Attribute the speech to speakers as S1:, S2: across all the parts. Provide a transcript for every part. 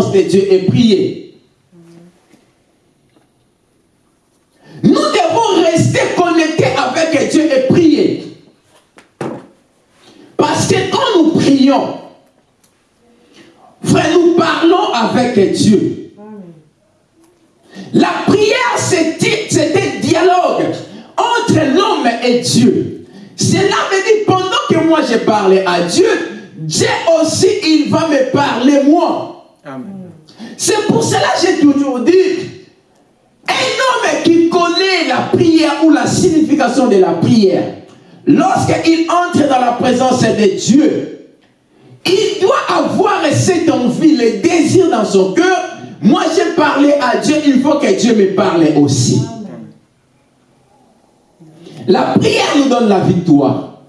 S1: de Dieu et prier. Nous devons rester connectés avec Dieu et prier. Parce que quand nous prions, nous parlons avec Dieu. La prière, c'était un dialogue entre l'homme et Dieu. Cela veut dire, pendant que moi je parlais à Dieu, Dieu aussi, il va me parler moi. C'est pour cela que j'ai toujours dit, un homme qui connaît la prière ou la signification de la prière, lorsqu'il entre dans la présence de Dieu, il doit avoir cette envie, le désir dans son cœur. Moi, j'ai parlé à Dieu, il faut que Dieu me parle aussi. La prière nous donne la victoire.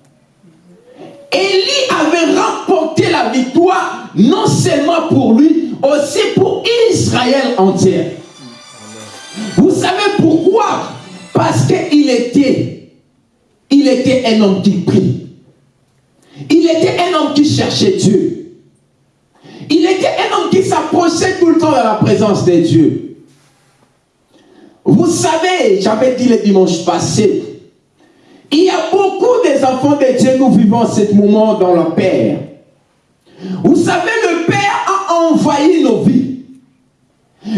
S1: Élie avait remporté la victoire, non seulement pour lui, aussi pour Israël entier. Vous savez pourquoi? Parce qu'il était, il était un homme qui prie. Il était un homme qui cherchait Dieu. Il était un homme qui s'approchait tout le temps de la présence de Dieu. Vous savez, j'avais dit le dimanche passé, il y a beaucoup des enfants de Dieu, nous vivons ce moment dans le Père. Vous savez, envahi nos vies.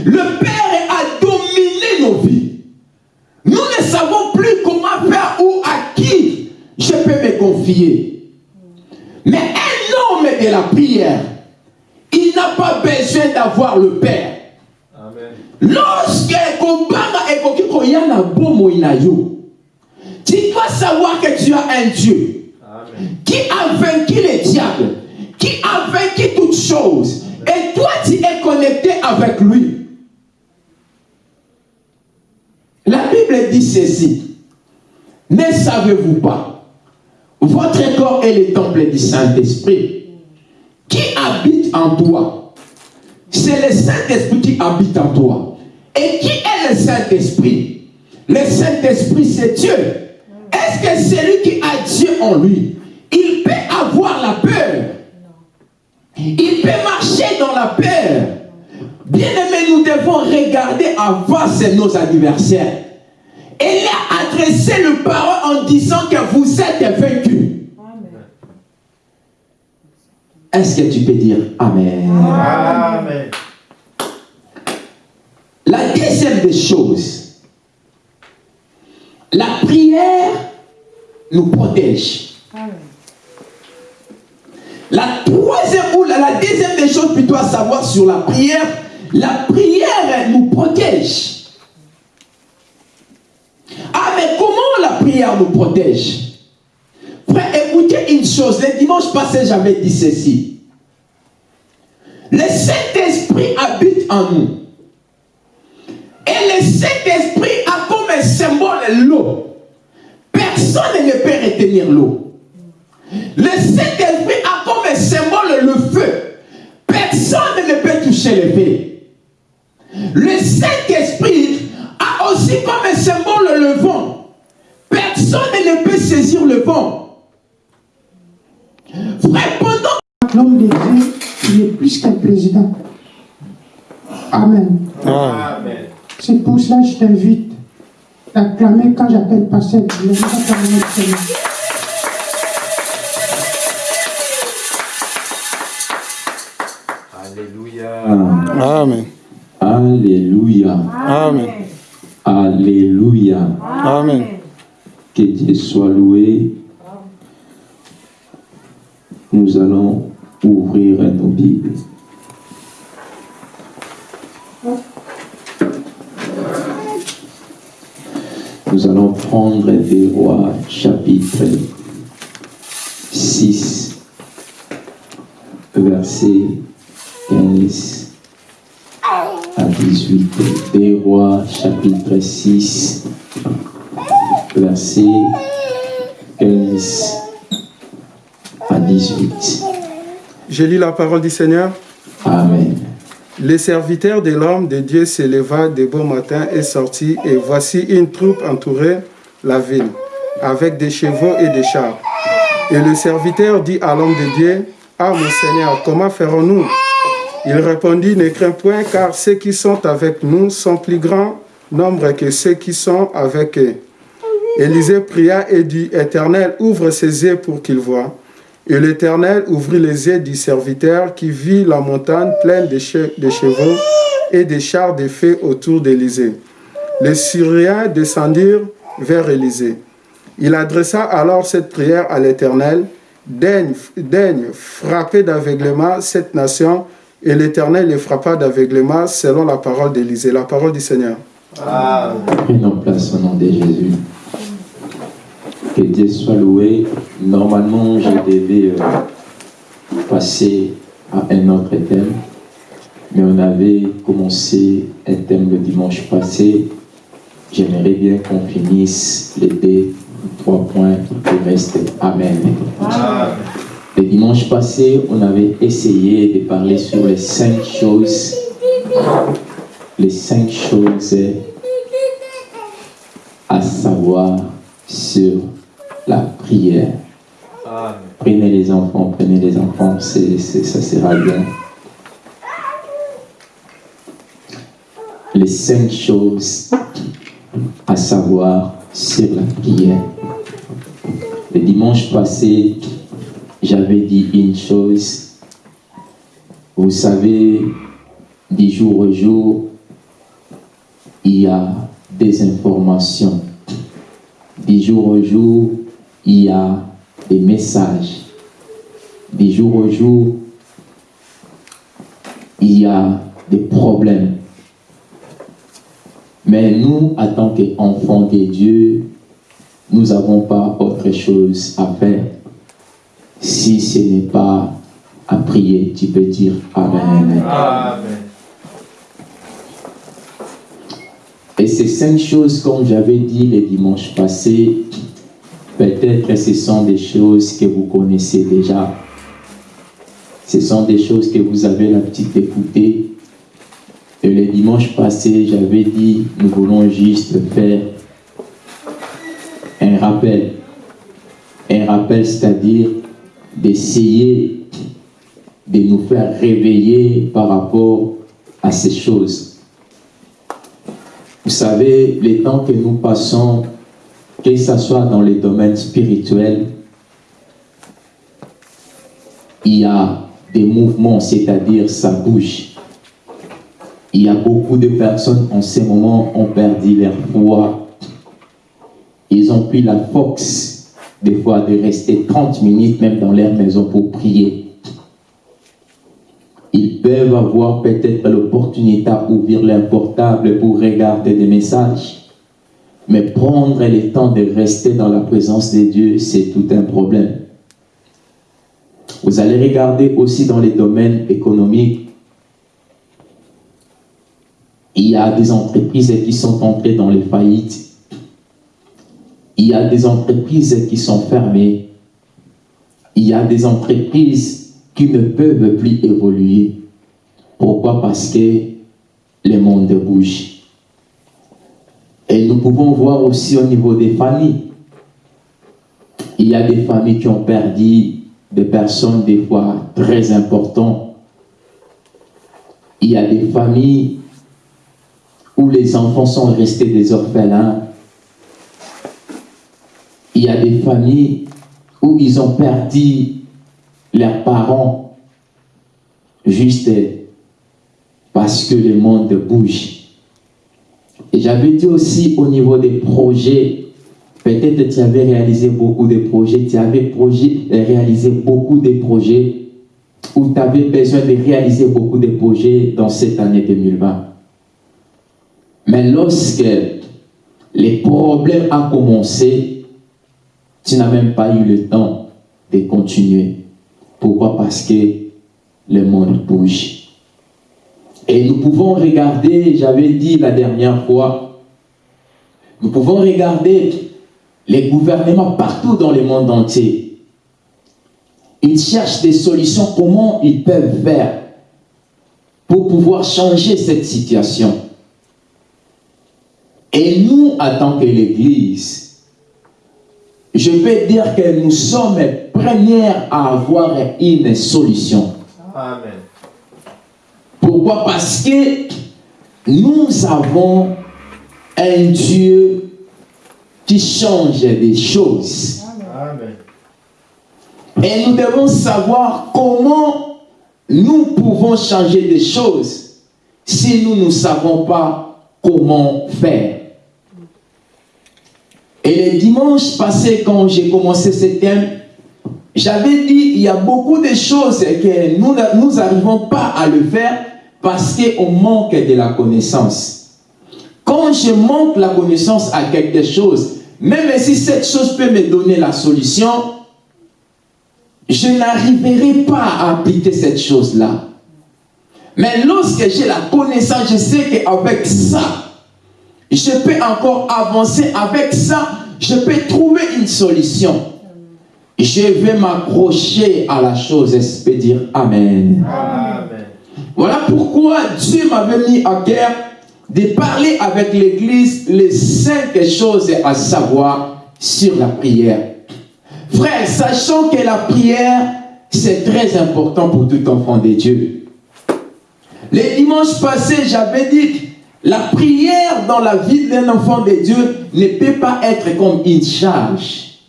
S1: Le Père a dominé nos vies. Nous ne savons plus comment faire ou à qui je peux me confier. Mais un homme de la prière, il n'a pas besoin d'avoir le Père. Lorsque tu dois savoir que tu as un Dieu qui a vaincu les diables, qui a vaincu toutes choses. Et toi, tu es connecté avec lui. La Bible dit ceci. Ne savez-vous pas Votre corps est le temple du Saint-Esprit qui habite en toi. C'est le Saint-Esprit qui habite en toi. Et qui est le Saint-Esprit? Le Saint-Esprit, c'est Dieu. Est-ce que celui qui a Dieu en lui, il peut avoir la peur Il peut marcher dans la peur. Bien aimé, nous devons regarder avant nos adversaires. Il a adressé le parole en disant que vous êtes vaincus. Est-ce que tu peux dire Amen? Amen. La deuxième des choses, la prière nous protège. La troisième ou la, deuxième des choses plutôt à savoir sur la prière, la prière nous protège. Ah, mais comment la prière nous protège? Frère, écoutez une chose. Le dimanche passé, j'avais dit ceci. Le Saint-Esprit habite en nous. Et le Saint-Esprit a comme symbole l'eau. Personne ne peut retenir l'eau. Le Saint-Esprit a comme un symbole le feu. Personne ne peut toucher le feu. Le Saint-Esprit a aussi comme un symbole le vent. Personne ne peut saisir le vent. Frère, pendant...
S2: L'homme de Dieu, il est plus qu'un président. Amen. Amen. C'est pour cela que je t'invite à clamer quand j'appelle pasteur.
S1: Amen. Alléluia.
S3: Amen.
S1: Alléluia.
S3: Amen.
S1: Que Dieu soit loué. Nous allons ouvrir nos Bibles. Nous allons prendre des rois chapitre 6, verset 15 à 18. Des rois chapitre 6, verset 15 à 18.
S3: Je lis la parole du Seigneur.
S1: Amen.
S3: Les serviteurs de l'homme de Dieu s'éleva de bon matin et sortit, et voici une troupe entourait la ville, avec des chevaux et des chars. Et le serviteur dit à l'homme de Dieu, Ah mon Seigneur, comment ferons-nous Il répondit, ne crains point, car ceux qui sont avec nous sont plus grands nombre que ceux qui sont avec eux. Élisée pria et dit, Éternel, ouvre ses yeux pour qu'il voie. Et l'Éternel ouvrit les yeux du serviteur qui vit la montagne pleine de, chevaux et des chars de feu autour d'Élysée. Les Syriens descendirent vers Élysée. Il adressa alors cette prière à l'Éternel, daigne, daigne frapper d'aveuglement cette nation, et l'Éternel les frappa d'aveuglement selon la parole d'Élysée, la parole du Seigneur.
S1: Prenons place au nom de Jésus. Que Dieu soit loué. Normalement, je devais euh, passer à un autre thème, mais on avait commencé un thème le dimanche passé. J'aimerais bien qu'on finisse les deux, trois points qui restent. Amen. Le dimanche passé, on avait essayé de parler sur les cinq choses, les cinq choses à savoir sur la prière. Prenez les enfants, prenez les enfants, c'est, ça sera bien. Les cinq choses à savoir sur la prière. Le dimanche passé, j'avais dit une chose. Vous savez, du jour au jour, il y a des informations. Du jour au jour, il y a des messages. Du jour au jour, il y a des problèmes. Mais nous, en tant qu'enfants de Dieu, nous n'avons pas autre chose à faire. Si ce n'est pas à prier, tu peux dire Amen. Amen. Et ces cinq choses, comme j'avais dit le dimanche passé, peut-être ce sont des choses que vous connaissez déjà. Ce sont des choses que vous avez l'habitude d'écouter. Et le dimanche passé, j'avais dit, nous voulons juste faire un rappel. Un rappel, c'est-à-dire d'essayer de nous faire réveiller par rapport à ces choses. Vous savez, les temps que nous passons, que ce soit dans les domaines spirituels, il y a des mouvements, c'est-à-dire ça bouge. Il y a beaucoup de personnes en ces moments ont perdu leur foi. Ils ont pris la force, des fois, de rester 30 minutes même dans leur maison pour prier ils peuvent avoir peut-être l'opportunité d'ouvrir leur portable pour regarder des messages. Mais prendre le temps de rester dans la présence de Dieu, c'est tout un problème. Vous allez regarder aussi dans les domaines économiques. Il y a des entreprises qui sont entrées dans les faillites. Il y a des entreprises qui sont fermées. Il y a des entreprises qui ne peuvent plus évoluer. Pourquoi? Parce que le monde bouge. Et nous pouvons voir aussi au niveau des familles. Il y a des familles qui ont perdu des personnes des fois très importantes. Il y a des familles où les enfants sont restés des orphelins. Il y a des familles où ils ont perdu leurs parents juste parce que le monde bouge. Et j'avais dit aussi au niveau des projets, peut-être tu avais réalisé beaucoup de projets, tu avais projet, réalisé beaucoup de projets ou tu avais besoin de réaliser beaucoup de projets dans cette année 2020. Mais lorsque les problèmes ont commencé, tu n'as même pas eu le temps de continuer. Pourquoi? Parce que le monde bouge. Et nous pouvons regarder, j'avais dit la dernière fois, nous pouvons regarder les gouvernements partout dans le monde entier. Ils cherchent des solutions, comment ils peuvent faire pour pouvoir changer cette situation. Et nous, en tant que l'Église, je peux dire que nous sommes première à avoir une solution. Amen. Pourquoi? Parce que nous avons un Dieu qui change des choses. Amen. Et nous devons savoir comment nous pouvons changer des choses si nous ne savons pas comment faire. Et le dimanche passé, quand j'ai commencé ce thème, j'avais dit il y a beaucoup de choses que nous n'arrivons pas à le faire parce qu'on manque de la connaissance. Quand je manque la connaissance à quelque chose, même si cette chose peut me donner la solution, je n'arriverai pas à appliquer cette chose-là. Mais lorsque j'ai la connaissance, je sais qu'avec ça, je peux encore avancer. Avec ça, je peux trouver une solution. Je vais m'accrocher à la chose et je peux dire Amen. Amen. Voilà pourquoi Dieu m'avait mis à cœur de parler avec l'Église les cinq choses à savoir sur la prière. Frère, sachant que la prière, c'est très important pour tout enfant de Dieu. Les dimanches passés, j'avais dit la prière dans la vie d'un enfant de Dieu ne peut pas être comme une charge.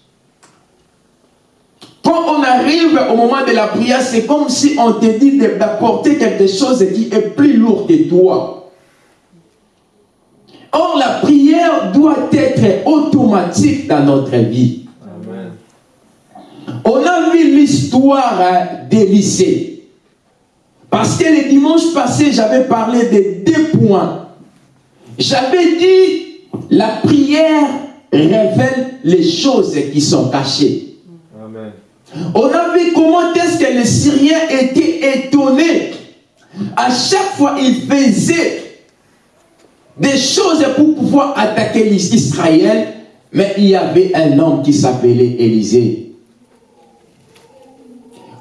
S1: Quand on arrive au moment de la prière, c'est comme si on te dit d'apporter quelque chose qui est plus lourd que toi. Or, la prière doit être automatique dans notre vie. On a vu l'histoire hein, des lycées. Parce que le dimanche passé, j'avais parlé de deux points. J'avais dit, la prière révèle les choses qui sont cachées. On a vu comment est-ce que les Syriens étaient étonnés. À chaque fois, ils faisaient des choses pour pouvoir attaquer Israël, mais il y avait un homme qui s'appelait Élisée.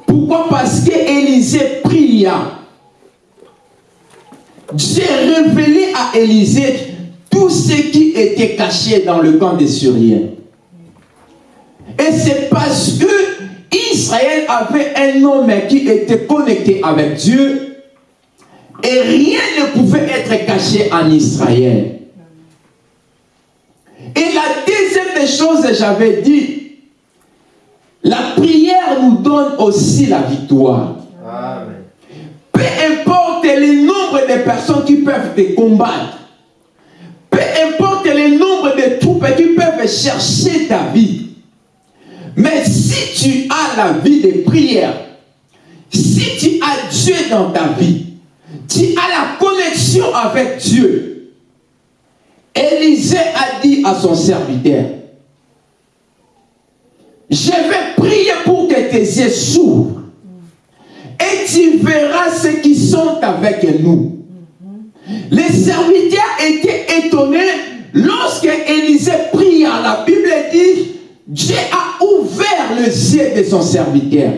S1: Pourquoi? Parce qu'Élisée pria. Dieu révélé à Élisée tout ce qui était caché dans le camp des Syriens. Et c'est parce que Israël avait un homme qui était connecté avec Dieu et rien ne pouvait être caché en Israël. Et la deuxième chose, j'avais dit, la prière nous donne aussi la victoire. Peu importe le personnes qui peuvent te combattre, peu importe le nombre de troupes qui peuvent chercher ta vie, mais si tu as la vie de prière, si tu as Dieu dans ta vie, tu as la connexion avec Dieu. Élisée a dit à son serviteur, je vais prier pour que tes yeux s'ouvrent. Et tu verras ceux qui sont avec nous. Les serviteurs étaient étonnés lorsque Élisée pria. La Bible dit, Dieu a ouvert les yeux de son serviteur.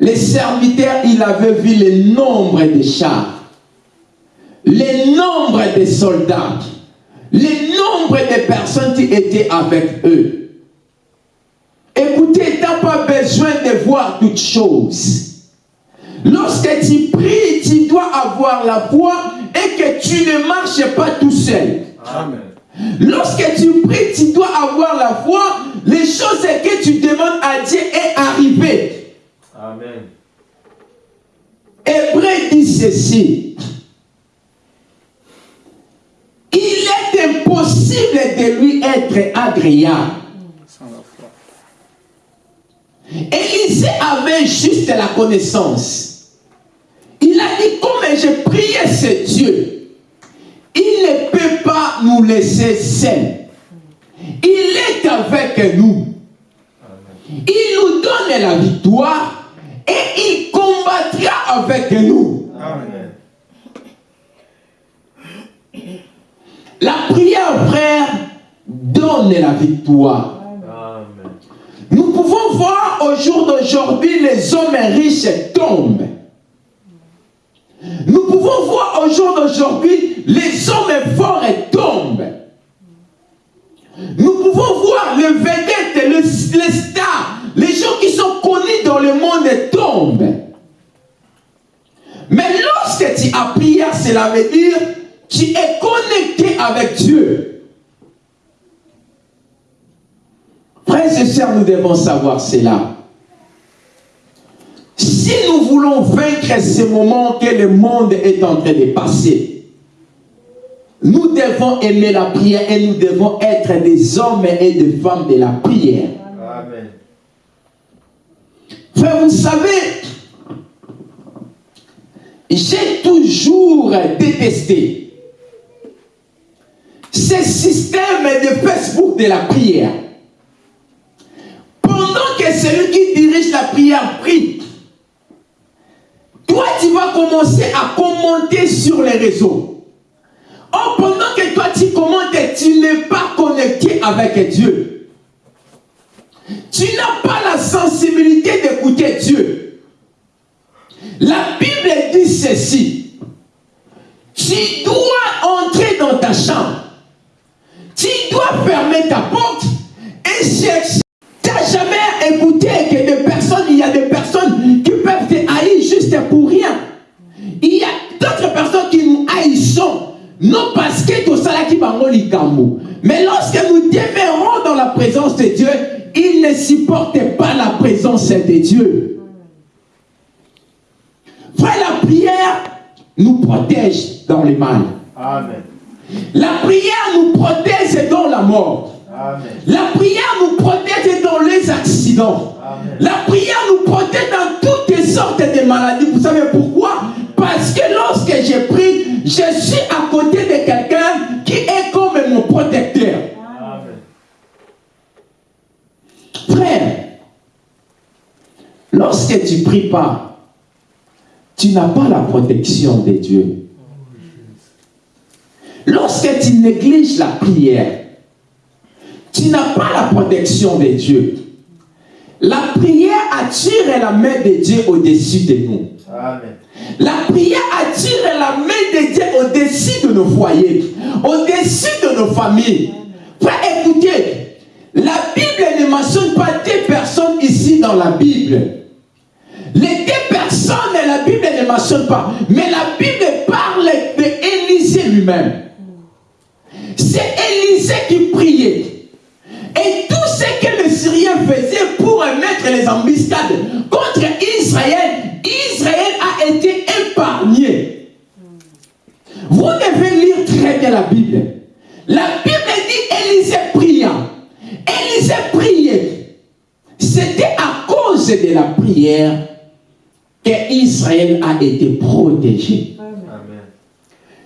S1: Les serviteurs, il avait vu le nombre de chars, le nombre de soldats, le nombre de personnes qui étaient avec eux. Écoutez, tu n'as pas besoin de voir toutes choses. Lorsque tu pries, tu dois avoir la foi et que tu ne marches pas tout seul. Amen. Lorsque tu pries, tu dois avoir la foi. Les choses que tu demandes à Dieu est arrivé. Amen. Hébreu dit ceci. Il est impossible de lui être agréable. Élisée avait juste la connaissance. Il a dit, comme j'ai prié ce Dieu, il ne peut pas nous laisser seuls. Il est avec nous. Il nous donne la victoire et il combattra avec nous. La prière, frère, donne la victoire. Nous pouvons voir au jour d'aujourd'hui les hommes riches tombent. Nous pouvons voir au jour d'aujourd'hui les hommes forts tombent. Nous pouvons voir les vedettes, les, stars, les gens qui sont connus dans le monde tombent. Mais connecté à prière, cela veut dire tu es connecté avec Dieu. Frères et sœurs, nous devons savoir cela. Si nous voulons vaincre ces moments que le monde est en train de passer, nous devons aimer la prière et nous devons être des hommes et des femmes de la prière. Amen. Frère, vous savez, j'ai toujours détesté ce système de Facebook de la prière. Pendant que celui qui dirige la prière prie, tu vas commencer à commenter sur les réseaux. Oh, pendant que toi tu commentes, tu n'es pas connecté avec Dieu. Tu n'as pas la sensibilité d'écouter Dieu. La Bible dit ceci. Tu dois entrer dans ta chambre. Tu dois fermer ta porte et chercher. Non parce que tout ça qui va Mais lorsque nous demeurons dans la présence de Dieu, il ne supporte pas la présence de Dieu. Frère, la prière nous protège dans le mal. Amen. La prière nous protège dans la mort. Amen. La prière nous protège dans les accidents. Amen. La prière nous protège dans toutes sortes de maladies. Vous savez pourquoi? Parce que lorsque j'ai prie, je suis à côté de quelqu'un qui est comme mon protecteur. Amen. Frère, lorsque tu pries pas, tu n'as pas la protection de Dieu. Lorsque tu négliges la prière, tu n'as pas la protection de Dieu. La prière attire la main de Dieu au-dessus de nous. La prière attire la main de Dieu au-dessus de nos foyers, au-dessus de nos familles. Frère, écoutez, la Bible ne mentionne pas des personnes ici dans la Bible. Les deux personnes, la Bible ne mentionne pas. Mais la Bible parle d'Élisée lui-même. C'est Élisée qui priait. Et tout ce que les Syriens faisaient pour mettre les embuscades contre Israël, Israël été épargné. Vous devez lire très bien la Bible. La Bible dit Élisée pria. Élisée priait. C'était à cause de la prière Israël a été protégé.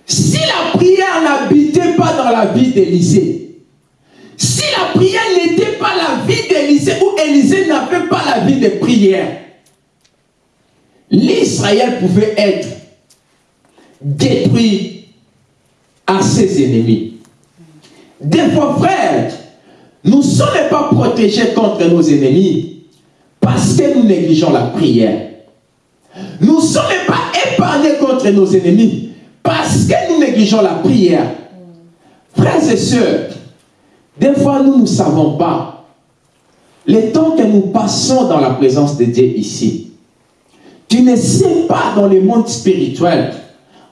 S1: Si la prière n'habitait pas dans la vie d'Élisée, si la prière n'était pas la vie d'Élisée, ou Élisée n'avait pas la vie de prière, l'Israël pouvait être détruit à ses ennemis. Des fois, frères, nous ne sommes pas protégés contre nos ennemis parce que nous négligeons la prière. Nous ne sommes pas épargnés contre nos ennemis parce que nous négligeons la prière. Frères et sœurs, des fois nous ne savons pas les temps que nous passons dans la présence de Dieu ici. Tu ne sais pas dans le monde spirituel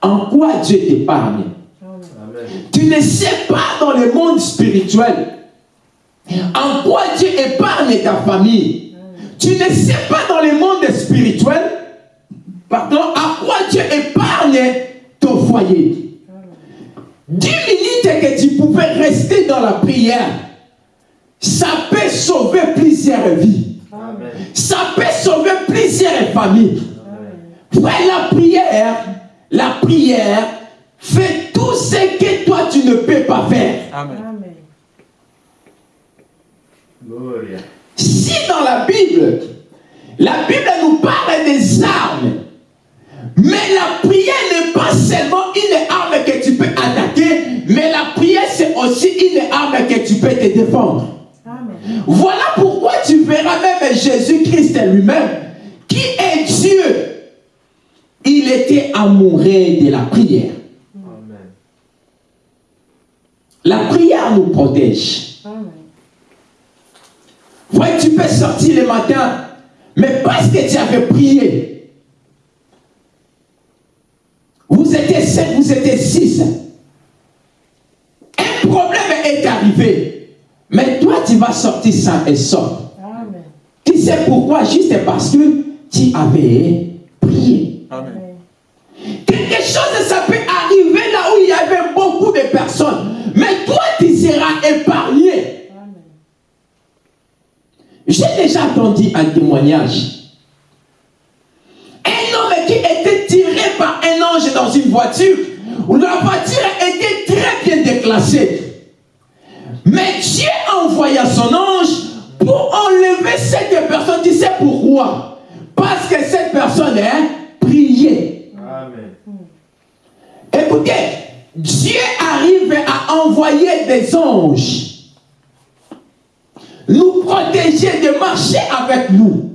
S1: en quoi Dieu t'épargne. Tu ne sais pas dans le monde spirituel en quoi Dieu épargne ta famille. Tu ne sais pas dans le monde spirituel Pardon, à quoi Dieu épargne ton foyer. Dix minutes que tu pouvais rester dans la prière, ça peut sauver plusieurs vies. Plusieurs familles. Frère, la prière, la prière fait tout ce que toi tu ne peux pas faire. Amen. Si dans la Bible, la Bible nous parle des armes mais la prière n'est pas seulement une arme que tu peux attaquer, mais la prière c'est aussi une arme que tu peux te défendre. Voilà pourquoi tu verras même Jésus-Christ lui-même, qui est Dieu? Il était amoureux de la prière. La prière nous protège. Ouais, tu peux sortir le matin, mais parce que tu avais prié, vous étiez sept, vous étiez six. Un problème est arrivé. Mais toi, tu vas sortir sain et sauf. Tu sais pourquoi? Juste parce que tu avais prié.
S3: Amen.
S1: Quelque chose, ça peut arriver là où il y avait beaucoup de personnes. Mais toi, tu seras épargné. J'ai déjà entendu un témoignage. Un homme qui était tiré par un ange dans une voiture, où la voiture était très bien déclassée. Mais Dieu envoya son ange pour enlever cette personne. Tu sais pourquoi? Parce que cette personne est priée.
S4: Amen.
S1: Écoutez, Dieu arrive à envoyer des anges nous protéger de marcher avec nous,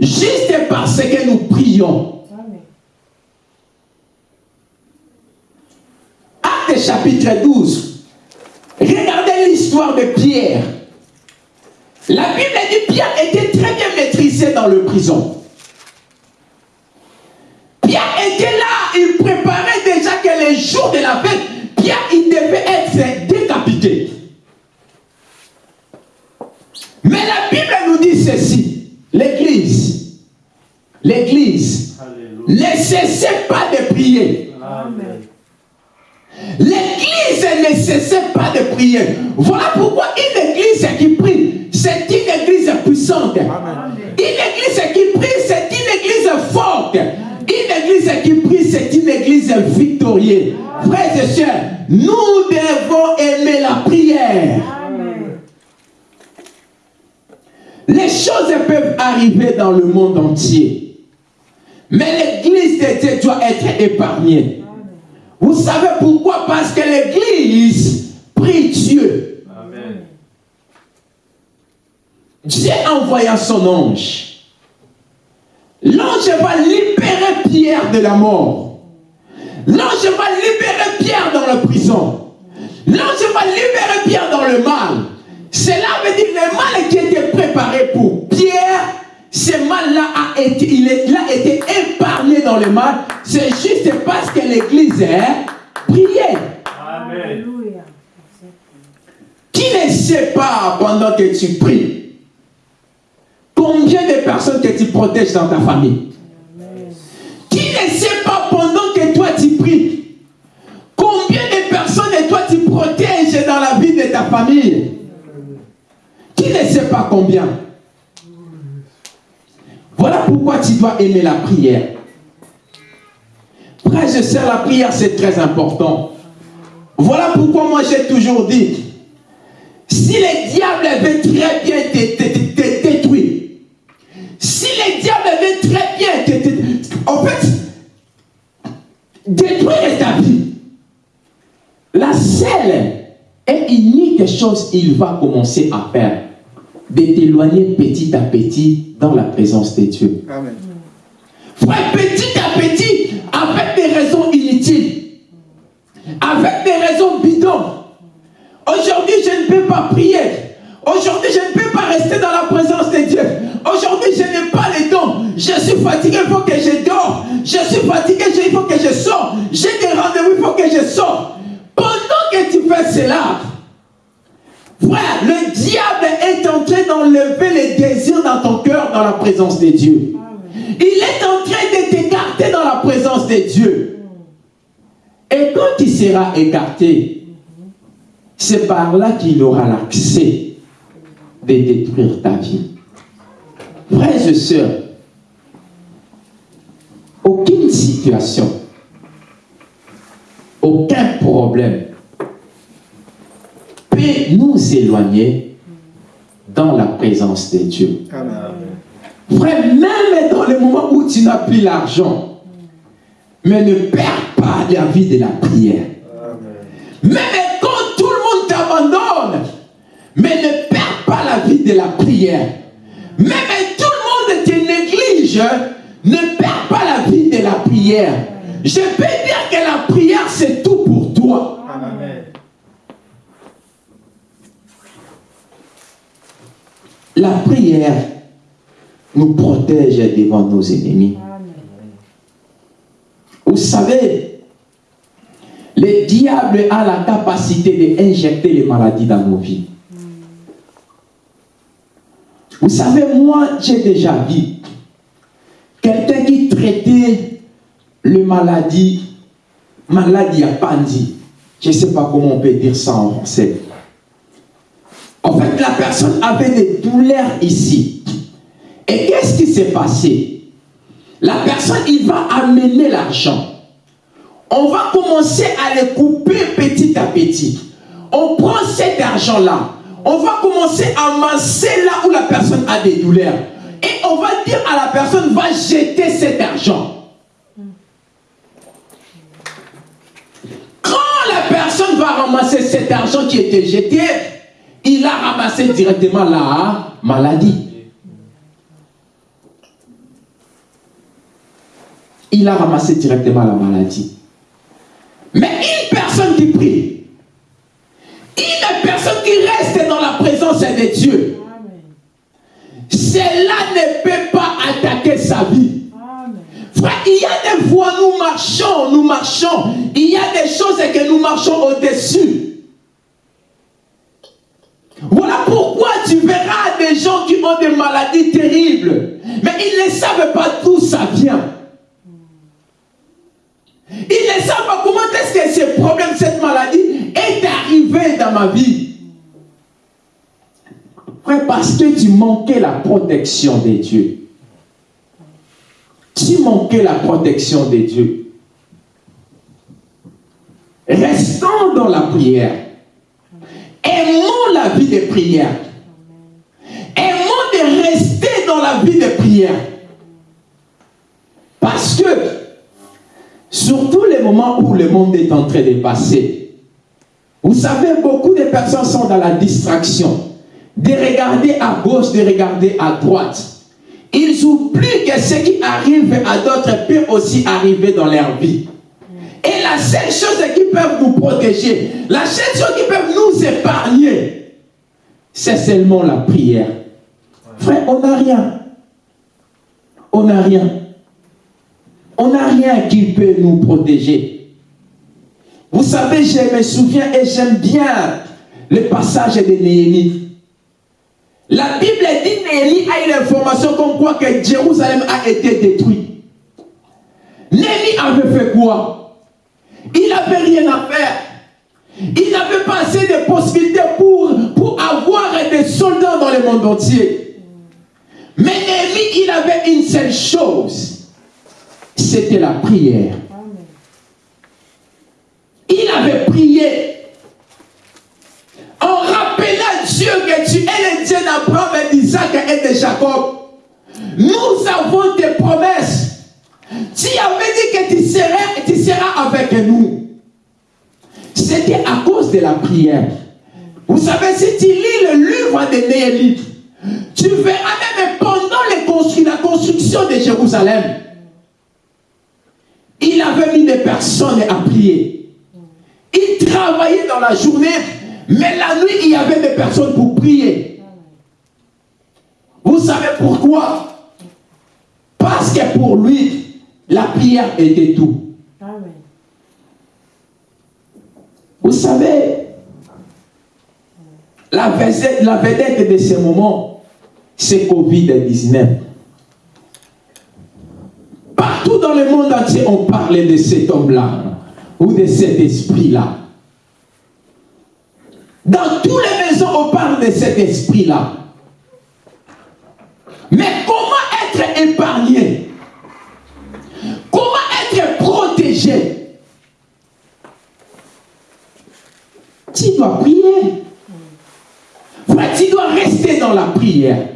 S1: juste parce que nous prions. Acte chapitre 12. Regardez l'histoire de Pierre. La Bible dit Pierre était très bien maîtrisé dans le prison. Mais la Bible nous dit ceci, l'Église, l'Église, ne cessez pas de prier. L'église ne cessait pas de prier. Voilà pourquoi une église qui prie, c'est une église puissante. Une église qui prie, c'est une église forte. Une église qui prie, c'est une église victorieuse. Frères et sœurs, nous devons aimer la prière. Les choses peuvent arriver dans le monde entier. Mais l'église de Dieu doit être épargnée. Vous savez pourquoi? Parce que l'église prie Dieu.
S4: Amen.
S1: Dieu envoya son ange. L'ange va libérer Pierre de la mort. L'ange va libérer Pierre dans la prison. L'ange va libérer Pierre dans le mal. Cela veut dire le mal qui était préparé pour Pierre, ce mal-là a été, il est, il a été épargné dans le mal. C'est juste parce que l'église est priée.
S4: Amen.
S1: Qui ne sait pas pendant que tu pries combien de personnes que tu protèges dans ta famille? Qui ne sait pas pendant que toi tu pries combien de personnes que toi tu protèges dans la vie de ta famille? Qui ne sait pas combien Voilà pourquoi tu dois aimer la prière. Frère, je sais, la prière c'est très important. Voilà pourquoi moi j'ai toujours dit, si le diable veut très bien te, détruire, si le diable veut très bien te, te- en fait, détruire ta vie, la seule et unique chose qu'il va commencer à faire, de t'éloigner petit à petit dans la présence de Dieu.
S3: Amen.
S1: Frère, petit à petit, avec des raisons inutiles, avec des raisons bidons. Aujourd'hui, je ne peux pas prier. Aujourd'hui, je ne peux pas rester dans la présence de Dieu. Aujourd'hui, je n'ai pas les dons. Je suis fatigué, il faut que je dors. Je suis fatigué, il faut que je sors. J'ai des rendez-vous, il faut que je sors. Pendant que tu fais cela, frère, le diable est en train d'enlever les désirs dans ton cœur dans la présence de Dieu. Il est en train de t'écarter dans la présence de Dieu. Et quand il sera écarté, c'est par là qu'il aura l'accès de détruire ta vie. Frères et sœurs, aucune situation, aucun problème peut nous éloigner dans la présence de Dieu.
S3: Amen.
S1: Frère, même dans le moment où tu n'as plus l'argent, mais ne perds pas la vie de la prière.
S4: Amen.
S1: Même quand tout le monde t'abandonne, mais ne perds pas la vie de la prière. Même tout le monde te néglige, ne perds pas la vie de la prière. Je peux dire que la prière, c'est tout pour toi.
S4: Amen.
S1: La prière nous protège devant nos ennemis. Vous savez, le diable a la capacité d'injecter les maladies dans nos vies. Vous savez, moi, j'ai déjà vu quelqu'un qui traitait le maladie, maladie à Pandi. Je ne sais pas comment on peut dire ça en français. En fait, la personne avait des douleurs ici. Et qu'est-ce qui s'est passé? La personne, il va amener l'argent. On va commencer à le couper petit à petit. On prend cet argent-là. On va commencer à masser là où la personne a des douleurs. Et on va dire à la personne, va jeter cet argent. Quand la personne va ramasser cet argent qui était jeté, il a ramassé directement la maladie. Il a ramassé directement la maladie. Mais une personne qui prie, une personne qui reste dans la présence de Dieu, cela ne peut pas attaquer sa vie. Frère, il y a des fois, nous marchons, nous marchons. Il y a des choses que nous marchons au-dessus. Voilà pourquoi tu verras des gens qui ont des maladies terribles. Mais ils ne savent pas d'où ça vient. Ils ne savent pas comment est-ce que ce problème, cette maladie est arrivé dans ma vie. Parce que tu manquais la protection de Dieu. Tu manquais la protection de Dieu. Restons dans la prière. Aimons la vie de prière. Aimons de rester dans la vie de prière. Parce que, surtout les moments où le monde est en train de passer, vous savez, beaucoup de personnes sont dans la distraction. De regarder à gauche, de regarder à droite. Ils oublient que ce qui arrive à d'autres peut aussi arriver dans leur vie. Et la seule chose qui peut nous protéger, la seule chose qui peut nous épargner, c'est seulement la prière. Frère, on n'a rien. On n'a rien. On n'a rien qui peut nous protéger. Vous savez, je me souviens et j'aime bien le passage de Néhémie. La Bible dit Néhémie a une information comme quoi que Jérusalem a été détruit. Néhémie avait fait quoi? Il n'avait rien à faire. Il n'avait pas assez de possibilités pour, pour avoir des soldats dans le monde entier. Mais Néhémie, il avait une seule chose. C'était la prière. Il avait prié en rappelant Dieu que tu es le Dieu d'Abraham, d'Isaac et de Jacob. Nous avons des promesses. Tu avais dit que tu seras, tu seras avec nous. C'était à cause de la prière. Vous savez, si tu lis le livre de Néhémie, tu verras même pendant la construction de Jérusalem, il avait mis des personnes à prier. Il travaillait dans la journée, mais la nuit, il y avait des personnes pour prier. Vous savez pourquoi? Parce que pour lui, la prière était tout. Vous savez, la vedette, de ce moment, c'est Covid-19. Partout dans le monde entier, on parlait de cet homme-là ou de cet esprit-là. Dans toutes les maisons, on parle de cet esprit-là. Mais comment être épargné? Comment être protégé? Tu dois prier. tu dois rester dans la prière.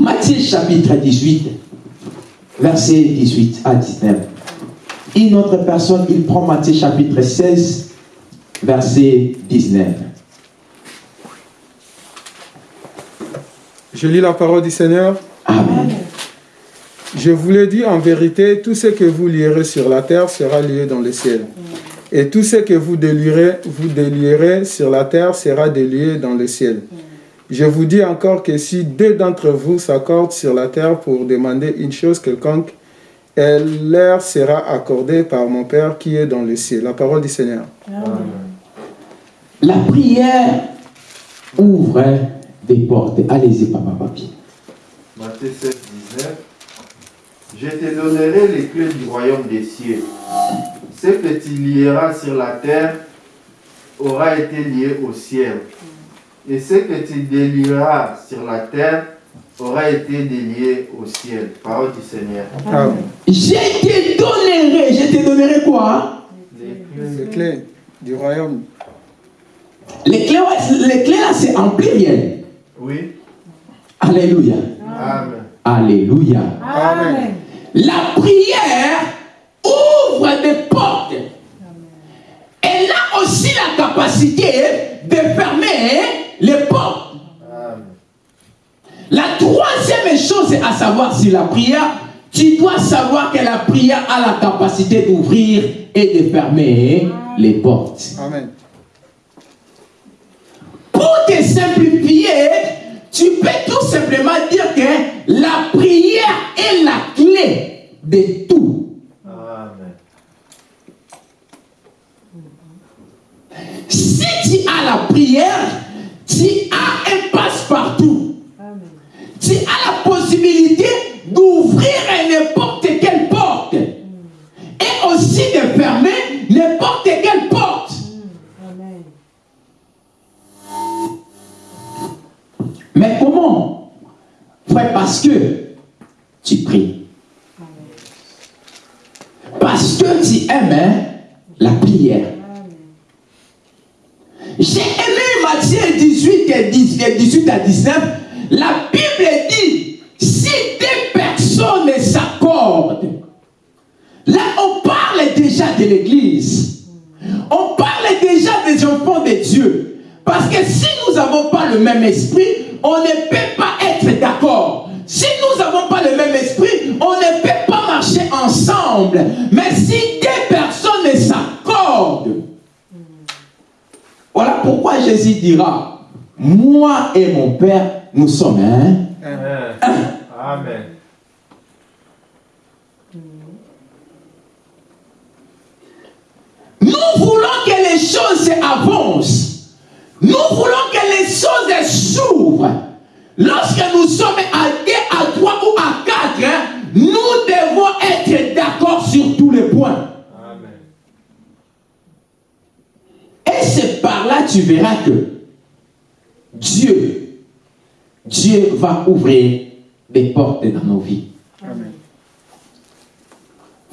S1: Matthieu chapitre 18, verset 18 à 19. Une autre personne, il prend Matthieu chapitre 16, verset 19.
S3: Je lis la parole du Seigneur.
S1: Amen.
S3: Je vous le dis en vérité, tout ce que vous lierez sur la terre sera lié dans le ciel. Et tout ce que vous délierez, vous délierez sur la terre sera délié dans le ciel. Je vous dis encore que si deux d'entre vous s'accordent sur la terre pour demander une chose quelconque, elle leur sera accordée par mon Père qui est dans le ciel. La parole du Seigneur.
S1: La prière ouvre des portes. Allez-y, papa, papi.
S4: Matthieu 7, 19. Je te donnerai les clés du royaume des cieux. Ce que tu lieras sur la terre aura été lié au ciel. Et ce que tu délieras sur la terre aura été délié au ciel. Parole du Seigneur.
S3: Amen.
S1: Je te donnerai, je te donnerai quoi?
S4: Les clés.
S3: Du royaume.
S1: Les clés, ouais, les clés là, c'est en pluriel.
S4: Oui.
S1: Alléluia.
S4: Amen.
S1: Alléluia.
S3: Amen.
S1: La prière ouvre des portes. Elle a aussi la capacité de fermer les portes. La troisième chose à savoir si la prière, tu dois savoir que la prière a la capacité d'ouvrir et de fermer les portes.
S3: Amen.
S1: Pour te simplifier, tu peux tout simplement dire que la prière est la clé de tout.
S4: Amen.
S1: Si tu as la prière, tu as un passe-partout. Tu as la possibilité d'ouvrir n'importe quelle porte et aussi de fermer n'importe quelle porte. Mais comment? Frère, parce que tu pries. Parce que tu aimes la prière. J'ai aimé Matthieu 18 et 10 et 18 à 19. La Bible dit, si deux personnes s'accordent, là on parle déjà de l'Église. On parle déjà des enfants de Dieu. Parce que si nous n'avons pas le même esprit, on ne peut pas être d'accord. Si nous n'avons pas le même esprit, on ne peut pas marcher ensemble. Mais si deux personnes s'accordent, voilà pourquoi Jésus dira, moi et mon Père, nous sommes un.
S4: Amen. Amen.
S1: Nous voulons que les choses avancent. Nous voulons que les choses s'ouvrent. Lorsque nous sommes à deux, à trois ou à quatre, hein, nous devons être d'accord sur tous les points.
S4: Amen.
S1: Et c'est par là tu verras que Dieu, Dieu va ouvrir des portes dans nos vies.
S3: Amen.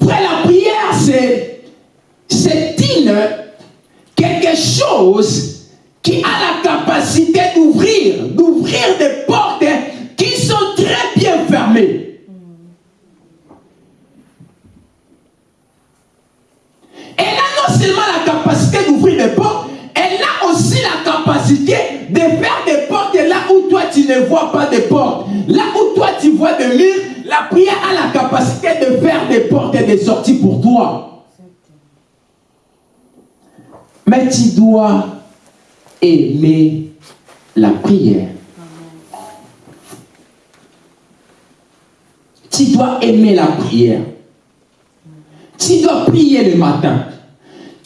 S1: Frère, la prière, c'est, c'est une, quelque chose qui a la capacité d'ouvrir, d'ouvrir des portes qui sont très bien fermées. Elle a seulement la capacité d'ouvrir des portes, elle a aussi la capacité de faire des portes là où toi tu ne vois pas de portes. Là où toi tu vois des murs, la prière a la capacité de faire des portes et des sorties pour toi. Mais tu dois aimer la prière. Tu dois aimer la prière. Tu dois prier le matin.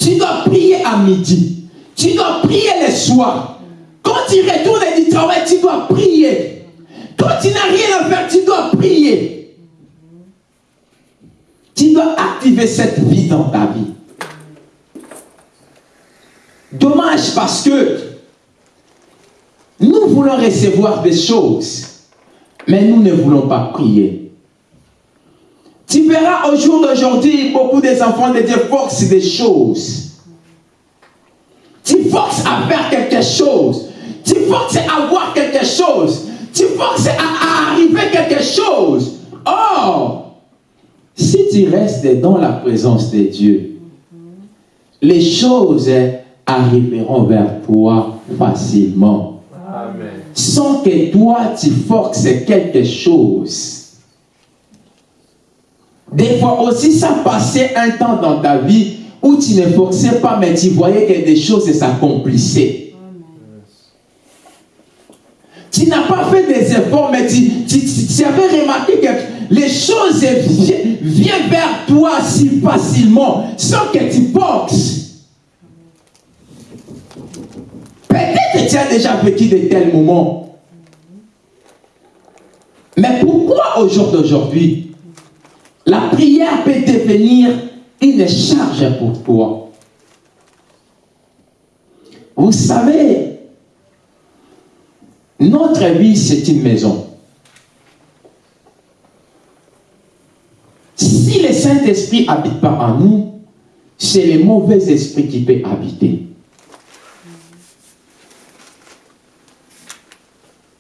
S1: Tu dois prier à midi. Tu dois prier le soir. Quand tu retournes du travail, tu dois prier. Quand tu n'as rien à faire, tu dois prier. Tu dois activer cette vie dans ta vie. Dommage parce que nous voulons recevoir des choses, mais nous ne voulons pas prier. Tu verras au jour d'aujourd'hui, beaucoup des enfants de Dieu forcent des choses. Tu forces à faire quelque chose. Tu forces à voir quelque chose. Tu forces à, à arriver quelque chose. Or, si tu restes dans la présence de Dieu, les choses arriveront vers toi facilement.
S4: Amen.
S1: Sans que toi tu forces quelque chose. Des fois aussi, ça passait un temps dans ta vie où tu ne forçais pas, mais tu voyais que des choses s'accomplissaient. Tu n'as pas fait des efforts, mais tu, tu- avais remarqué que les choses vi- viennent vers toi si facilement sans que tu penses. Peut-être tu as déjà vécu de tels moments. Mais pourquoi au jour d'aujourd'hui, la prière peut devenir une charge pour toi Vous savez, notre vie, c'est une maison. Si le Saint-Esprit habite pas en nous, c'est le mauvais esprit qui peut habiter.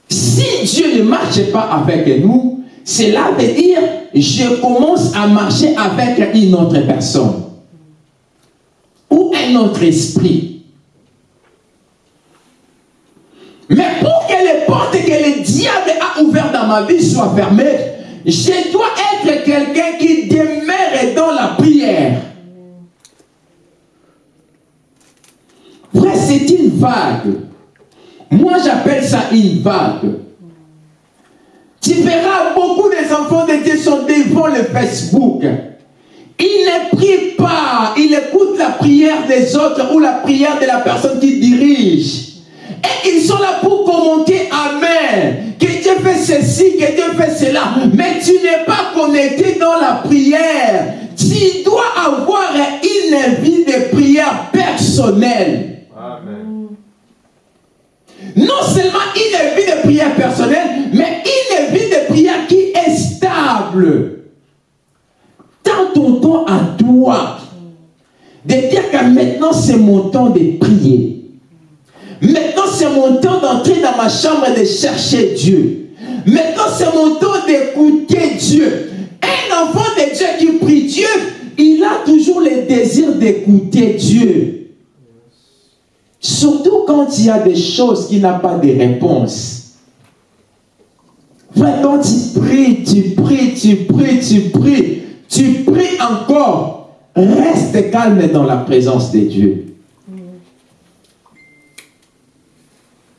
S1: Si Dieu ne marche pas avec nous, cela veut dire je commence à marcher avec une autre personne ou un autre esprit. Mais pour que les portes que le diable a ouvertes dans ma vie soient fermées, je dois être quelqu'un qui demeure dans la prière. Frère, c'est une vague. Moi, j'appelle ça une vague. Tu verras beaucoup des enfants de Dieu sont devant le Facebook. Ils ne prient pas, ils écoutent la prière des autres ou la prière de la personne qui dirige. Et ils sont là pour commenter Amen. Que Dieu fait ceci, que Dieu fait cela. Mais tu n'es pas connecté dans la prière. Tu dois avoir une vie de prière personnelle. Non seulement une vie de prière personnelle, mais une vie de prière qui est stable. Dans ton temps à toi, de dire que maintenant c'est mon temps de prier. Maintenant c'est mon temps d'entrer dans ma chambre et de chercher Dieu. Maintenant c'est mon temps d'écouter Dieu. Un enfant de Dieu qui prie Dieu, il a toujours le désir d'écouter Dieu. Surtout quand il y a des choses qui n'ont pas de réponse. Frère, quand tu pries, tu pries, tu pries, tu pries, tu pries encore, reste calme dans la présence de Dieu.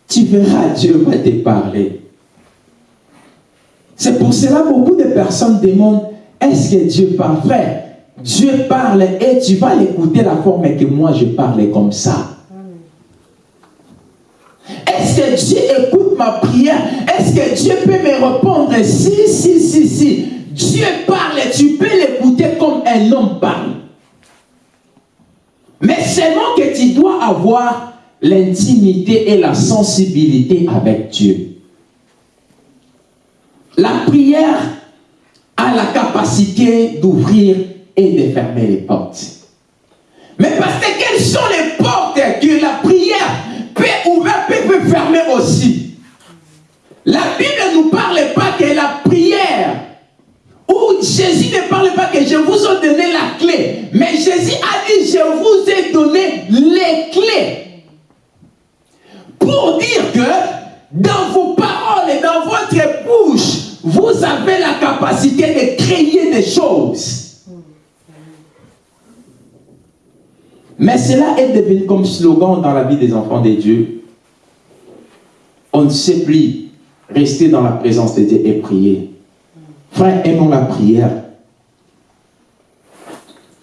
S1: Tu verras, Dieu va te parler. C'est pour cela que beaucoup de personnes demandent, est-ce que Dieu parle? Frère, Dieu parle et tu vas l'écouter la forme que moi je parle comme ça. Si, si, si, si. Dieu parle, tu peux l'écouter comme un homme parle. Mais seulement que tu dois avoir l'intimité et la sensibilité avec Dieu. La prière a la capacité d'ouvrir et de fermer les portes. Mais parce que quelles sont les portes que la prière peut ouvrir, peut fermer aussi? La Bible ne nous parle pas que la prière, où Jésus ne parle pas que je vous ai donné la clé, mais Jésus a dit je vous ai donné les clés. Pour dire que dans vos paroles et dans votre bouche, vous avez la capacité de créer des choses. Mais cela est devenu comme slogan dans la vie des enfants de Dieu. On ne sait plus rester dans la présence de Dieu et prier. Frère, aimons la prière.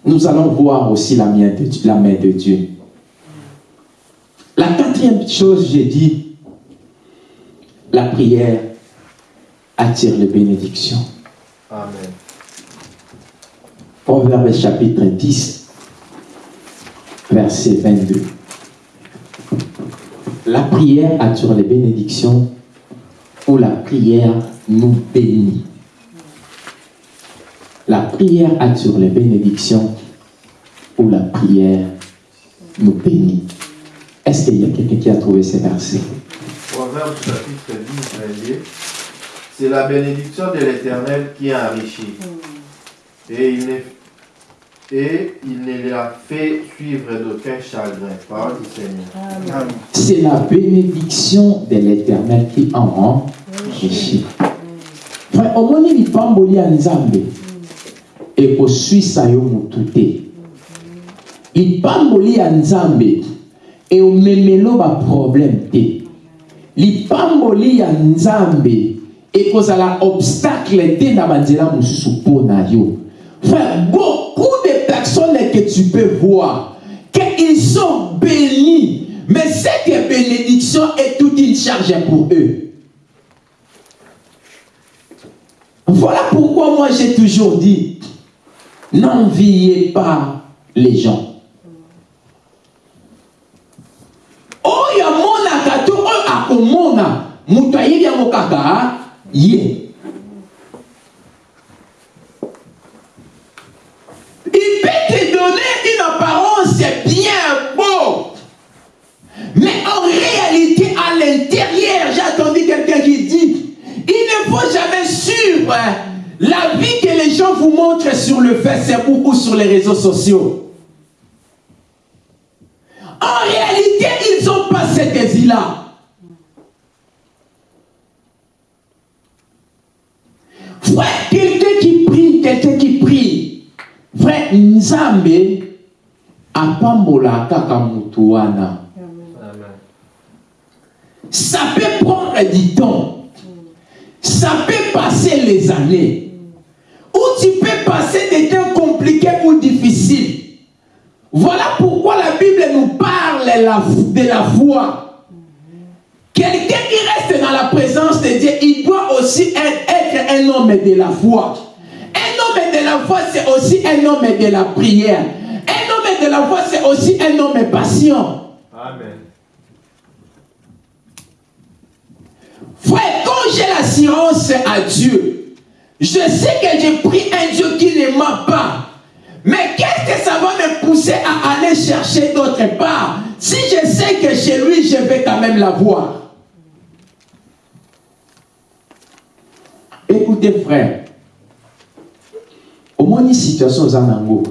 S1: Nous allons voir aussi la main de Dieu. La main de Dieu. La quatrième chose, j'ai dit, la prière attire les bénédictions.
S4: Amen.
S1: Proverbe chapitre 10, verset 22. La prière attire les bénédictions ou la prière nous bénit. La prière attire les bénédictions ou la prière nous bénit. Est-ce qu'il y a quelqu'un qui a trouvé ces versets?
S4: Proverbe chapitre 10, 22. C'est la bénédiction de l'Éternel qui enrichit. Et il, ne, et il ne la fait suivre d'aucun chagrin. Parole du Seigneur.
S1: C'est la bénédiction de l'éternel qui en rend riche. Frère, omoni lipamboli ya nzambe. Ekoswisa yo motu te lipamboli ya nzambe. Eomemelo baproblème te lipamboli ya nzambe. Ekozala obstacle te na banzela mosusu mpo na yo. Frère personnes que tu peux voir qu'ils sont bénis mais cette bénédiction est toute une charge pour eux. Voilà pourquoi moi j'ai toujours dit n'enviez pas les gens. Ye ne faut jamais suivre la vie que les gens vous montrent sur le Facebook ou sur les réseaux sociaux en réalité ils n'ont pas cette vie-là Frère, quelqu'un qui prie, quelqu'un qui prie. Frère, Nzambe apambola kaka mutu wana. Ça peut prendre du temps. Ça peut passer les années. Ou tu peux passer des temps compliqués ou difficiles. Voilà pourquoi la Bible nous parle de la foi. Quelqu'un qui reste dans la présence de Dieu, il doit aussi être un homme de la foi. Un homme de la foi, c'est aussi un homme de la prière. Un homme de la foi, c'est aussi un homme patient. Amen. Frère, quand j'ai l'assurance à Dieu, je sais que j'ai pris un Dieu qui ne m'a pas. Mais qu'est-ce que ça va me pousser à aller chercher d'autre part si je sais que chez lui, je vais quand même l'avoir. Écoutez, frère, omoni situation oza nango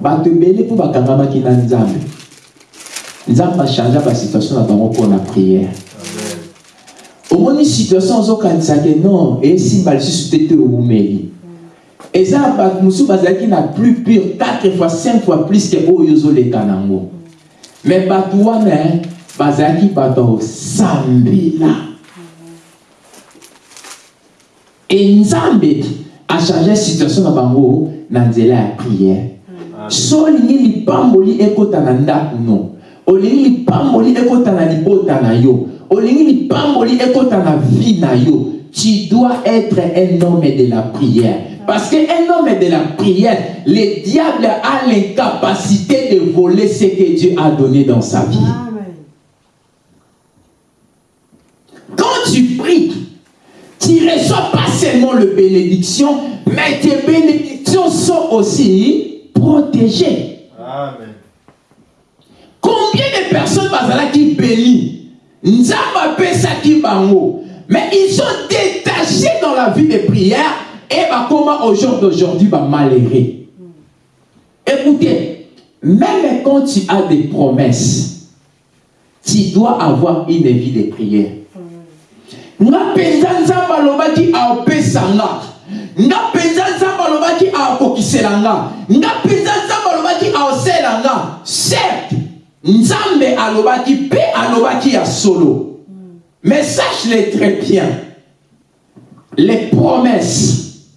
S1: bato ebele mpo bakangamaki na nzambe na omoni situation ozokanisa ke non esimba lisusu te te owumeli eza bato mosusu bazalaki na plus pure 4 fois 5 fois plus ke oyo ozoleka nango. Me bato wana bazalaki bato osambela enzambe achange situation na bango na nzela ya priere so olingi lipamboli ekota na ndako no olingi lipamboli ekota na libota na yo tu dois être un homme de la prière parce qu'un homme de la prière le diable a l'incapacité de voler ce que Dieu a donné dans sa vie quand tu pries tu ne reçois pas seulement le bénédiction, mais tes bénédictions sont aussi protégées. Amen. Combien de personnes qui bénissent Mais ils sont détachés dans la vie de prière et bah comment au jour d'aujourd'hui va malheureux. Écoutez, même quand tu as des promesses, tu dois avoir une vie de prière. nga mpenza nzambe alobaki aopesa nga nga mpenza nzambe alobaki aokokisela nga mpenza nzambe alobaki aosela nga certes nzambe alobaki mpe alobaki ya solo mais sache-le très bien les promesses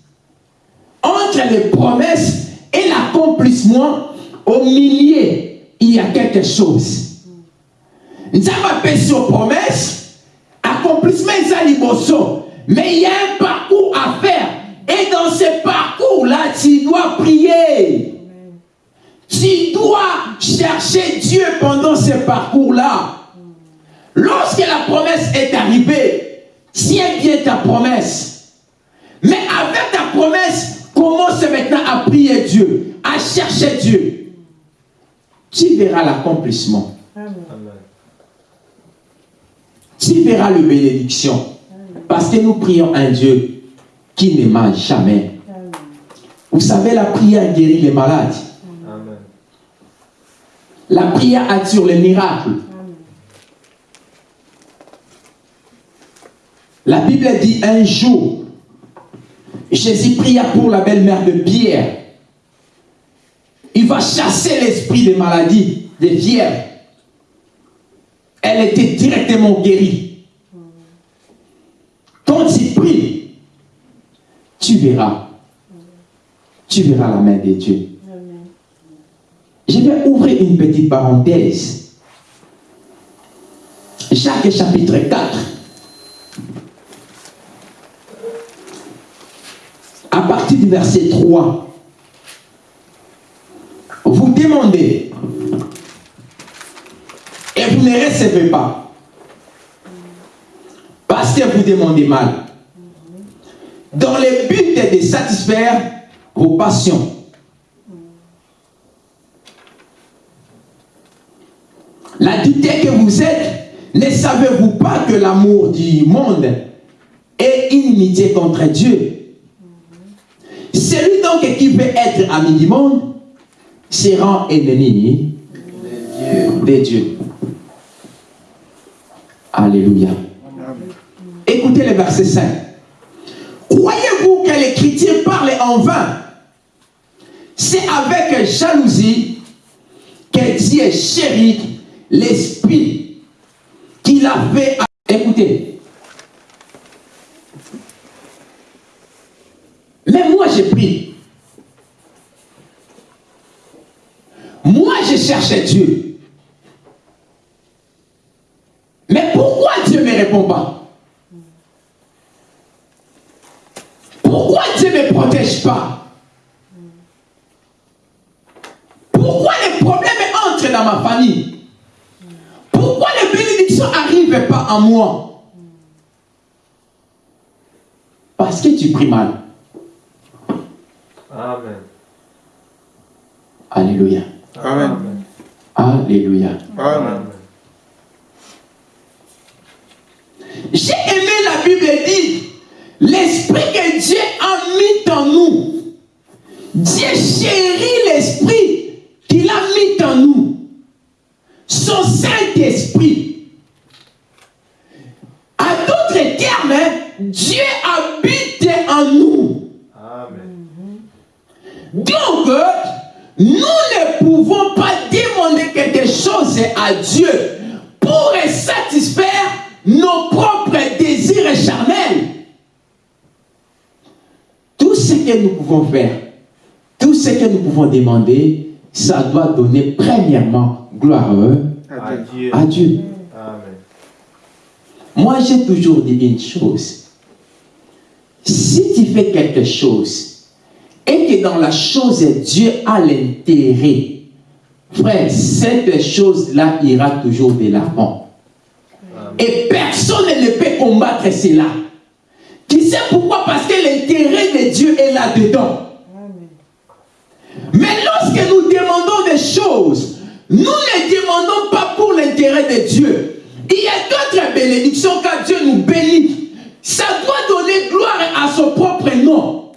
S1: entre les promesses et l'accomplissement au milieu il y a quelque chose nzambe apesi yo promesse accomplissement est liboso. Mais il y a un parcours à faire. Et dans ce parcours-là, tu dois prier. Tu dois chercher Dieu pendant ce parcours-là. Lorsque la promesse est arrivée, tiens bien ta promesse. Mais avec ta promesse, commence maintenant à prier Dieu, à chercher Dieu. Tu verras l'accomplissement. Tu verras le bénédiction. Parce que nous prions un Dieu qui ne ment jamais. Vous savez, la prière guérit les malades. La prière attire les miracles. La Bible dit un jour, Jésus pria pour la belle-mère de Pierre. Il va chasser l'esprit des maladies, des fièvres elle était directement guérie. Quand tu pries, tu verras. Tu verras la main de Dieu. Je vais ouvrir une petite parenthèse. Jacques chapitre 4. À partir du verset 3. Vous demandez et vous ne recevez pas. Parce que vous demandez mal. Dans le but de satisfaire vos passions. L'adulte que vous êtes, ne savez-vous pas que l'amour du monde est inimitié contre Dieu? Celui donc qui veut être ami du monde se rend ennemi de Dieu. Alléluia. Écoutez le verset 5. Croyez-vous que chrétiens parlent en vain? C'est avec jalousie que Dieu chérit l'esprit qu'il a fait. Écoutez. Mais moi j'ai pris. Moi je cherchais Dieu. Mais pourquoi Dieu ne me répond pas? Pourquoi Dieu ne me protège pas? À moi Parce que tu pries mal.
S4: Amen.
S1: Alléluia.
S3: Amen.
S1: Alléluia.
S3: Amen.
S1: J'ai aimé la Bible dit, l'esprit que Dieu a mis en nous. Dieu chérit Donc, nous ne pouvons pas demander quelque chose à Dieu pour satisfaire nos propres désirs charnels. Tout ce que nous pouvons faire, tout ce que nous pouvons demander, ça doit donner premièrement gloire
S4: À Dieu.
S1: à Dieu.
S4: Amen.
S1: Moi, j'ai toujours dit une chose. Si tu fais quelque chose et que dans la chose, Dieu a l'intérêt, frère, cette chose-là ira toujours de l'avant. Et personne ne peut combattre cela. Tu sais pourquoi? Parce que l'intérêt de Dieu est là-dedans. Mais lorsque nous demandons des choses, nous ne demandons pas pour l'intérêt de Dieu. Il y a d'autres bénédictions quand Dieu nous bénit. Ça doit donner gloire à son propre nom.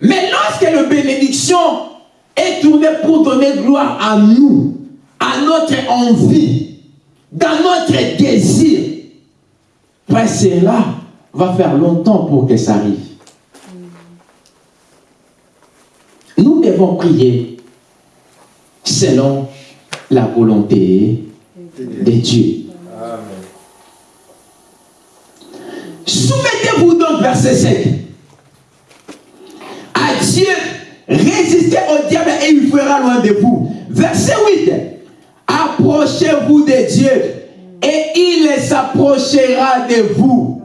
S1: Mais lorsque la bénédiction est tournée pour donner gloire à nous, à notre envie, dans notre désir, frère, cela va faire longtemps pour que ça arrive. Nous devons prier selon la volonté de Dieu. Soumettez-vous donc, verset 7. Dieu, résistez au diable et il fera loin de vous. Verset 8. Approchez-vous de Dieu et il s'approchera de vous.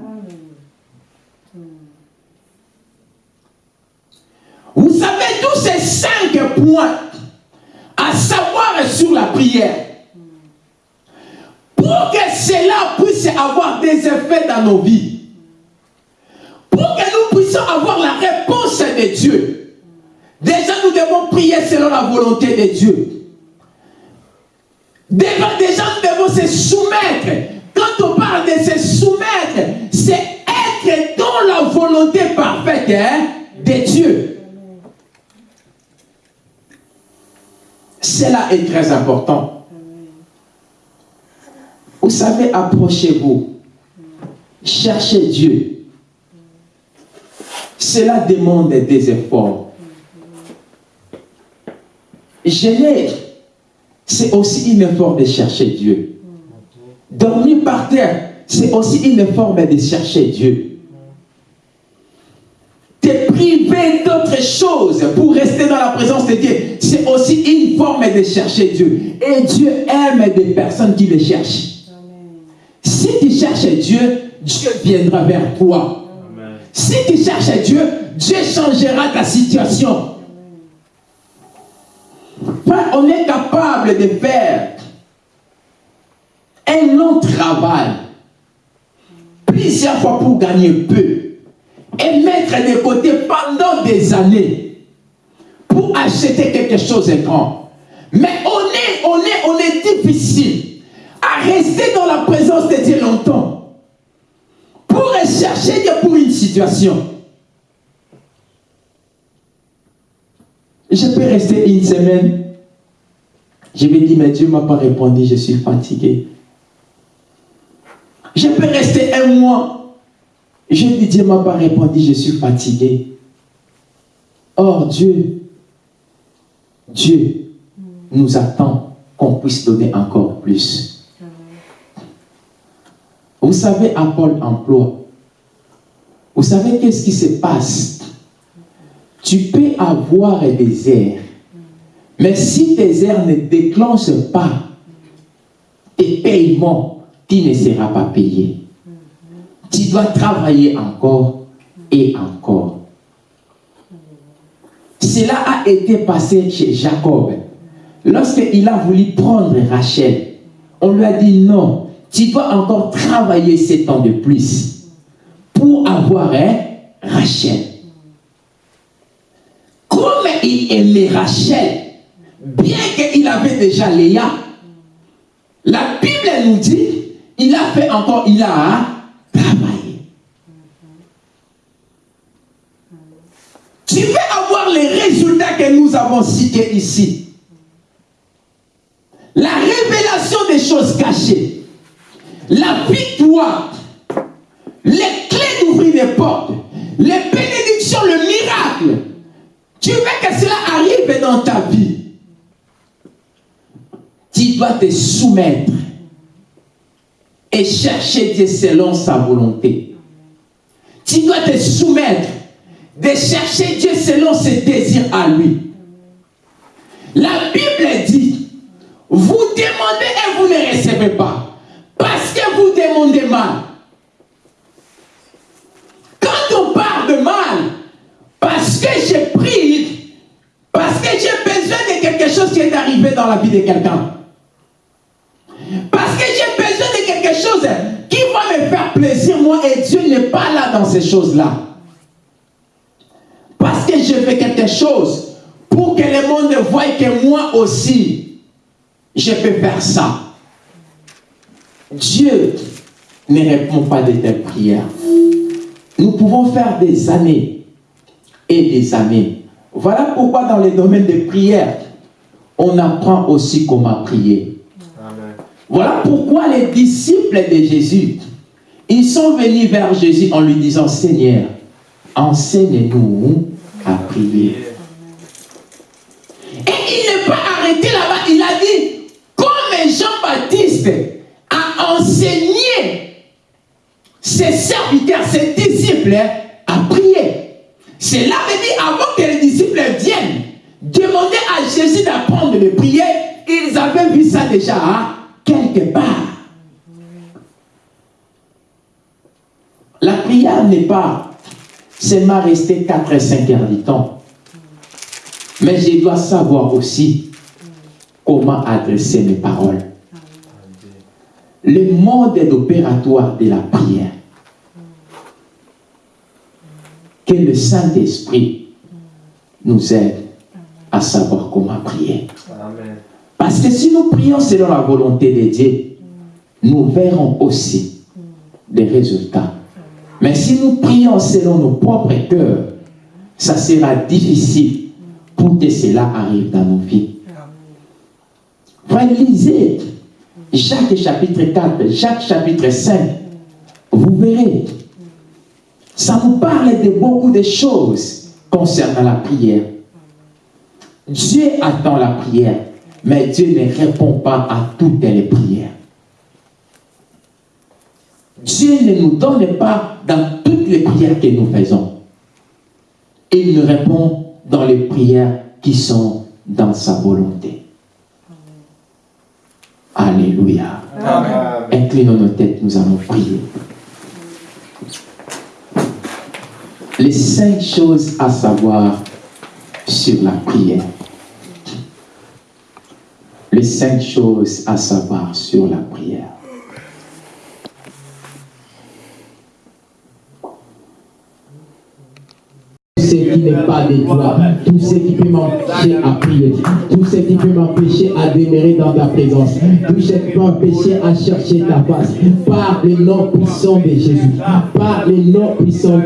S1: Vous savez, tous ces cinq points à savoir sur la prière, pour que cela puisse avoir des effets dans nos vies, pour que nous puissions avoir la réponse de Dieu, déjà nous devons prier selon la volonté de Dieu. Déjà, déjà, nous devons se soumettre. Quand on parle de se soumettre, c'est être dans la volonté parfaite hein, de Dieu. Cela est très important. Vous savez, approchez-vous. Cherchez Dieu. Cela demande des efforts. Gêner, c'est aussi une forme de chercher Dieu. Dormir par terre, c'est aussi une forme de chercher Dieu. Te priver d'autres choses pour rester dans la présence de Dieu, c'est aussi une forme de chercher Dieu. Et Dieu aime des personnes qui le cherchent. Si tu cherches Dieu, Dieu viendra vers toi. Si tu cherches Dieu, Dieu changera ta situation. on est capable de faire un long travail plusieurs fois pour gagner peu et mettre de côté pendant des années pour acheter quelque chose de grand. Mais on est, on est, on est difficile à rester dans la présence de Dieu longtemps pour chercher Dieu pour une situation. Je peux rester une semaine. Je me dis, mais Dieu ne m'a pas répondu, je suis fatigué. Je peux rester un mois. Je dis, Dieu ne m'a pas répondu, je suis fatigué. Or, Dieu, Dieu nous attend qu'on puisse donner encore plus. Vous savez, à Paul emploi, vous savez qu'est-ce qui se passe? Tu peux avoir des airs, mais si tes airs ne déclenchent pas tes paiements, tu ne seras pas payé. Tu dois travailler encore et encore. Cela a été passé chez Jacob. Lorsqu'il a voulu prendre Rachel, on lui a dit non, tu dois encore travailler sept ans de plus pour avoir hein, Rachel. Comme il aimait Rachel, bien qu'il avait déjà Léa, la Bible nous dit il a fait encore, il a travaillé. Tu veux avoir les résultats que nous avons cités ici. La révélation des choses cachées. La victoire. Les clés d'ouvrir les portes. Les bénédictions, le miracle. Tu veux que cela arrive dans ta vie. Tu dois te soumettre et chercher Dieu selon sa volonté. Tu dois te soumettre de chercher Dieu selon ses désirs à lui. La Bible dit, vous demandez et vous ne recevez pas, demandez mal. Quand on parle de mal, parce que j'ai pris, parce que j'ai besoin de quelque chose qui est arrivé dans la vie de quelqu'un, parce que j'ai besoin de quelque chose qui va me faire plaisir, moi, et Dieu n'est pas là dans ces choses-là. Parce que je fais quelque chose pour que le monde voie que moi aussi, je peux faire ça. Dieu ne répond pas de tes prières. Nous pouvons faire des années et des années. Voilà pourquoi dans les domaines de prière, on apprend aussi comment prier. Voilà pourquoi les disciples de Jésus, ils sont venus vers Jésus en lui disant, Seigneur, enseigne-nous à prier. Et il n'est pas arrêté là-bas, il a dit, comme Jean-Baptiste a enseigné ses serviteurs, ses disciples à prier. Cela veut dire, avant que les disciples viennent demander à Jésus d'apprendre de prier, ils avaient vu ça déjà. Hein quelque part. La prière n'est pas seulement rester 4 et 5 heures du temps. Mais je dois savoir aussi comment adresser mes paroles. Le mode opératoire de la prière. Que le Saint-Esprit nous aide à savoir comment prier. Amen. Parce que si nous prions selon la volonté de Dieu, nous verrons aussi des résultats. Mais si nous prions selon nos propres cœurs, ça sera difficile pour que cela arrive dans nos vies. Frère, lisez Jacques chapitre 4, Jacques chapitre 5. Vous verrez. Ça nous parle de beaucoup de choses concernant la prière. Dieu attend la prière. Mais Dieu ne répond pas à toutes les prières. Dieu ne nous donne pas dans toutes les prières que nous faisons. il nous répond dans les prières qui sont dans sa volonté. Alléluia. Inclinons nos têtes, nous allons prier. Les cinq choses à savoir sur la prière. Les cinq choses à savoir sur la prière. Qui n'est pas de toi, tout ce qui peut m'empêcher à prier, tout ce qui peut m'empêcher à demeurer dans ta présence, tout ce qui peut m'empêcher à chercher ta face, par le nom puissant de Jésus, par le nom puissant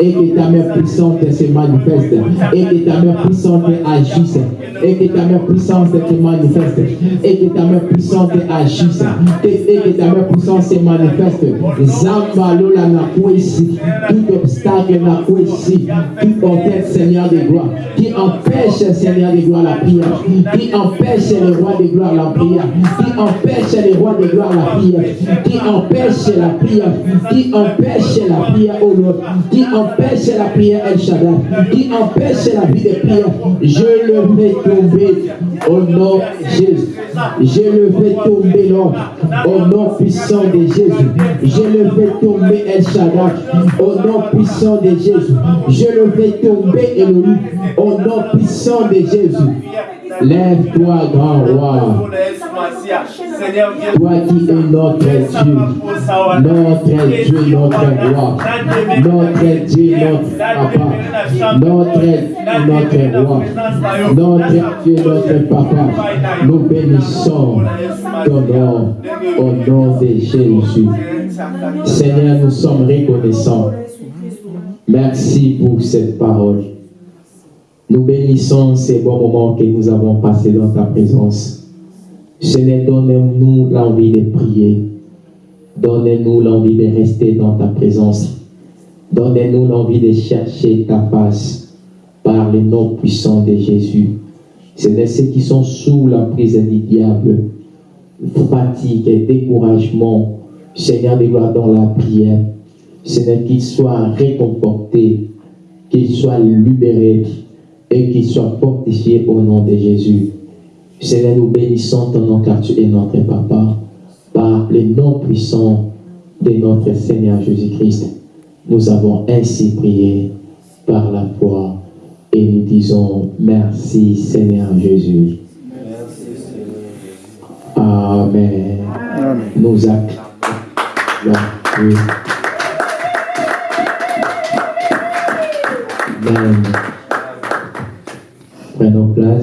S1: et que ta main puissante se manifeste, et que ta main puissante agisse, et que ta main puissante se manifeste, et que ta main puissante agisse, et que ta main puissante se manifeste. Zamba lola na ici, tout obstacle na ici, tout orgueil Seigneur de gloire, qui empêche Seigneur de gloire la prière, qui empêche le roi de gloire la prière, qui empêche le roi de gloire la prière, qui empêche la prière, qui empêche la prière au Lord, qui empêche la prière El Shaddai, qui empêche la vie de prière, je le fais tomber au nom de Jésus. Je le fais tomber, Lord, au nom puissant de Jésus. Je le fais tomber El Shaddai, au nom puissant de Jésus. Je le fais tomber Elohim, au nom puissant de Jésus. Lève-toi, grand roi. Toi qui es notre Dieu, notre Dieu, notre roi, notre Dieu, notre papa, notre, notre roi, notre Dieu, notre papa, nous bénissons ton nom au nom de Jésus. Seigneur, nous sommes reconnaissants. Merci pour cette parole. Nous bénissons ces bons moments que nous avons passés dans ta présence. Seigneur, donne-nous l'envie de prier. Donne-nous l'envie de rester dans ta présence. Donne-nous l'envie de chercher ta face par le nom puissant de Jésus. Seigneur, ceux qui sont sous la prise du diable, fatigue et découragement, Seigneur, de gloire dans la prière. Seigneur, qu'ils soient réconfortés, qu'ils soient libérés et qu'ils soient fortifiés au nom de Jésus. Seigneur, nous bénissons ton nom car tu es notre Papa. Par le nom puissant de notre Seigneur Jésus-Christ, nous avons ainsi prié par la foi et nous disons merci Seigneur Jésus. Amen. Nous acclamons. Amen. Prenons place.